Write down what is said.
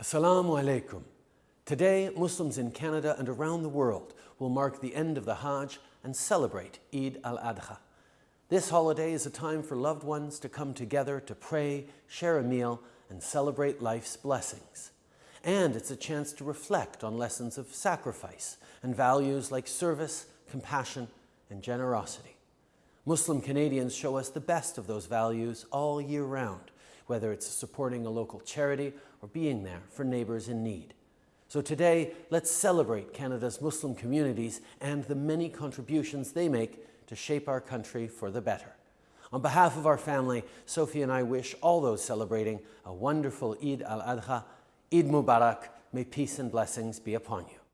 Assalamu alaikum. Today, Muslims in Canada and around the world will mark the end of the Hajj and celebrate Eid al-Adha. This holiday is a time for loved ones to come together to pray, share a meal, and celebrate life's blessings. And it's a chance to reflect on lessons of sacrifice and values like service, compassion, and generosity. Muslim Canadians show us the best of those values all year round, whether it's supporting a local charity or being there for neighbours in need. So today, let's celebrate Canada's Muslim communities and the many contributions they make to shape our country for the better. On behalf of our family, Sophie and I wish all those celebrating a wonderful Eid al-Adha, Eid Mubarak, may peace and blessings be upon you.